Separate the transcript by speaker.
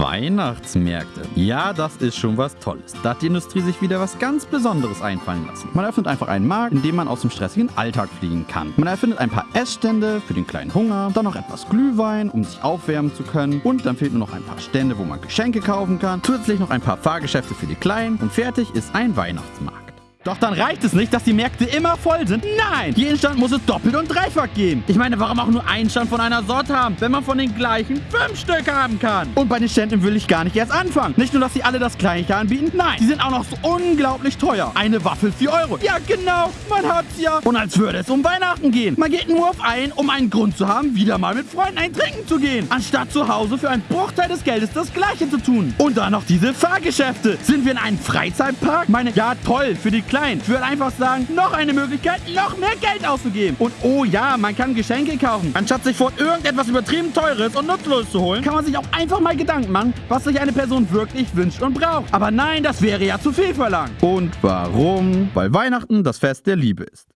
Speaker 1: Weihnachtsmärkte. Ja, das ist schon was Tolles. Da hat die Industrie sich wieder was ganz Besonderes einfallen lassen. Man erfindet einfach einen Markt, in dem man aus dem stressigen Alltag fliegen kann. Man erfindet ein paar Essstände für den kleinen Hunger, dann noch etwas Glühwein, um sich aufwärmen zu können. Und dann fehlen nur noch ein paar Stände, wo man Geschenke kaufen kann. Zusätzlich noch ein paar Fahrgeschäfte für die Kleinen. Und fertig ist ein Weihnachtsmarkt. Doch dann reicht es nicht, dass die Märkte immer voll sind. Nein! Jeden Stand muss es doppelt und dreifach geben. Ich meine, warum auch nur einen Stand von einer Sorte haben, wenn man von den gleichen fünf Stück haben kann? Und bei den Ständen will ich gar nicht erst anfangen. Nicht nur, dass sie alle das gleiche anbieten, nein, die sind auch noch so unglaublich teuer. Eine Waffel 4 Euro. Ja, genau, man hat's ja. Und als würde es um Weihnachten gehen. Man geht nur auf einen, um einen Grund zu haben, wieder mal mit Freunden ein Trinken zu gehen. Anstatt zu Hause für einen Bruchteil des Geldes das gleiche zu tun. Und dann noch diese Fahrgeschäfte. Sind wir in einem Freizeitpark? Meine, ja toll, für die klein. Ich würde einfach sagen, noch eine Möglichkeit, noch mehr Geld auszugeben. Und oh ja, man kann Geschenke kaufen. Anstatt sich vor irgendetwas übertrieben Teures und Nutzloses zu holen, kann man sich auch einfach mal Gedanken machen, was sich eine Person wirklich wünscht und braucht. Aber nein, das wäre ja zu viel verlangt. Und warum? Weil Weihnachten das Fest der Liebe ist.